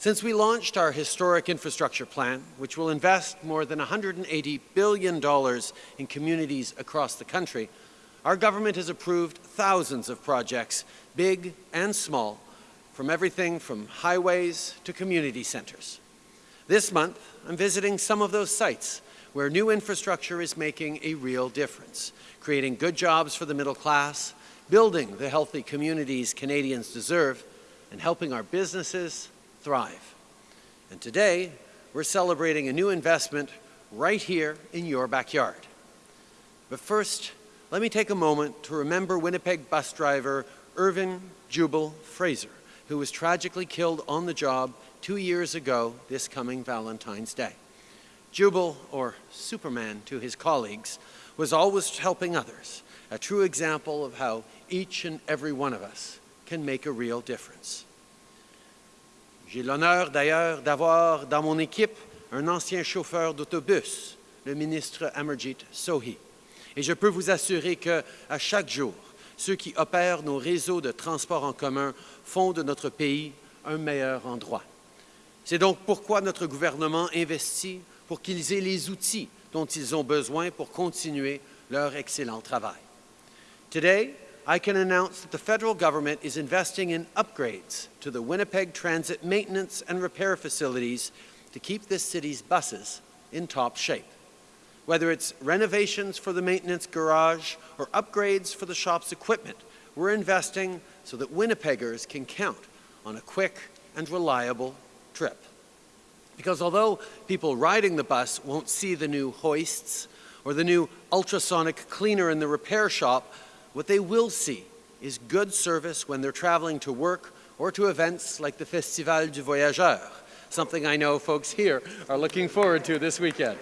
Since we launched our historic infrastructure plan, which will invest more than $180 billion in communities across the country, our government has approved thousands of projects, big and small, from everything from highways to community centers. This month, I'm visiting some of those sites where new infrastructure is making a real difference, creating good jobs for the middle class, building the healthy communities Canadians deserve, and helping our businesses thrive. And today, we're celebrating a new investment right here in your backyard. But first, let me take a moment to remember Winnipeg bus driver Irvin Jubal Fraser, who was tragically killed on the job two years ago this coming Valentine's Day. Jubal, or Superman to his colleagues, was always helping others, a true example of how each and every one of us can make a real difference. J'ai l'honneur d'ailleurs d'avoir dans mon équipe un ancien chauffeur d'autobus, le ministre Amarjit Sohi. Et je peux vous assurer qu'à chaque jour, ceux qui opèrent nos réseaux de transport en commun font de notre pays un meilleur endroit. C'est donc pourquoi notre gouvernement investit pour qu'ils aient les outils dont ils ont besoin pour continuer leur excellent travail. Today, I can announce that the federal government is investing in upgrades to the Winnipeg Transit maintenance and repair facilities to keep this city's buses in top shape. Whether it's renovations for the maintenance garage or upgrades for the shop's equipment, we're investing so that Winnipeggers can count on a quick and reliable trip. Because although people riding the bus won't see the new hoists or the new ultrasonic cleaner in the repair shop, what they will see is good service when they're traveling to work or to events like the Festival du Voyageur, something I know folks here are looking forward to this weekend.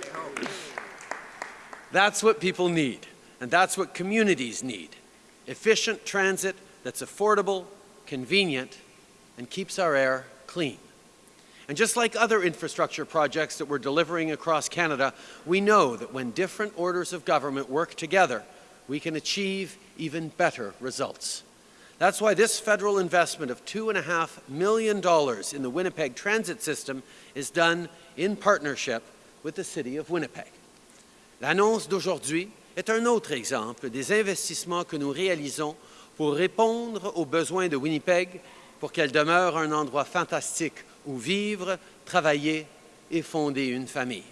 That's what people need, and that's what communities need. Efficient transit that's affordable, convenient, and keeps our air clean. And just like other infrastructure projects that we're delivering across Canada, we know that when different orders of government work together, we can achieve even better results. That's why this federal investment of $2.5 million in the Winnipeg transit system is done in partnership with the City of Winnipeg. L'annonce d'aujourd'hui est un autre exemple des investissements que nous réalisons pour répondre aux besoins de Winnipeg pour qu'elle demeure un endroit fantastique où vivre, travailler et fonder une famille.